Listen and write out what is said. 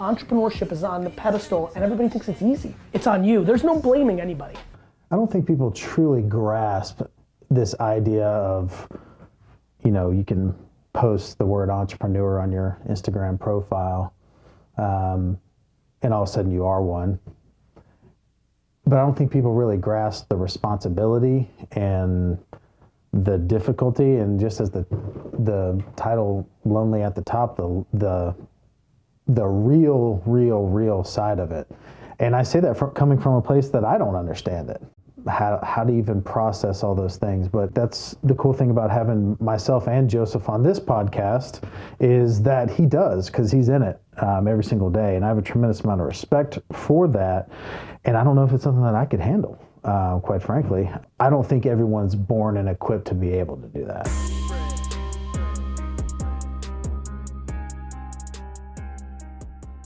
entrepreneurship is on the pedestal and everybody thinks it's easy. It's on you. There's no blaming anybody. I don't think people truly grasp this idea of, you know, you can post the word entrepreneur on your Instagram profile, um, and all of a sudden you are one. But I don't think people really grasp the responsibility and the difficulty, and just as the the title "Lonely at the Top," the the the real, real, real side of it. And I say that from, coming from a place that I don't understand it how, how to even process all those things. But that's the cool thing about having myself and Joseph on this podcast is that he does because he's in it um, every single day. And I have a tremendous amount of respect for that. And I don't know if it's something that I could handle, uh, quite frankly. I don't think everyone's born and equipped to be able to do that.